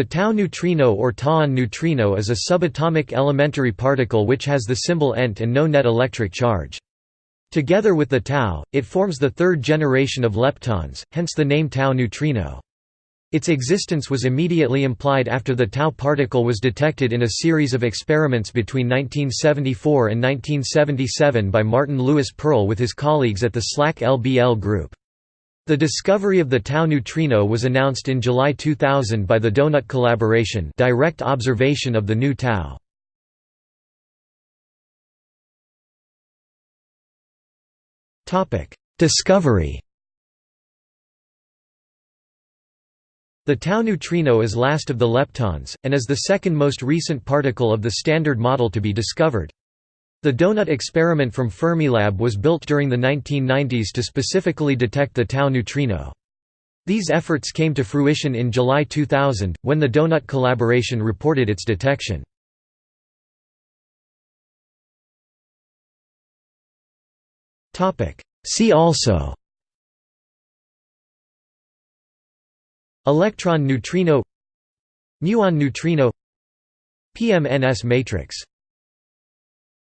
The tau neutrino or tauon neutrino is a subatomic elementary particle which has the symbol Ent and no net electric charge. Together with the tau, it forms the third generation of leptons, hence the name tau neutrino. Its existence was immediately implied after the tau particle was detected in a series of experiments between 1974 and 1977 by Martin Lewis Perl with his colleagues at the SLAC LBL group. The discovery of the tau neutrino was announced in July 2000 by the Donut collaboration direct observation of the nu tau. Discovery The tau neutrino is last of the leptons, and is the second most recent particle of the Standard Model to be discovered. The Donut experiment from Fermilab was built during the 1990s to specifically detect the tau neutrino. These efforts came to fruition in July 2000, when the Donut collaboration reported its detection. See also Electron neutrino Muon neutrino PMNS matrix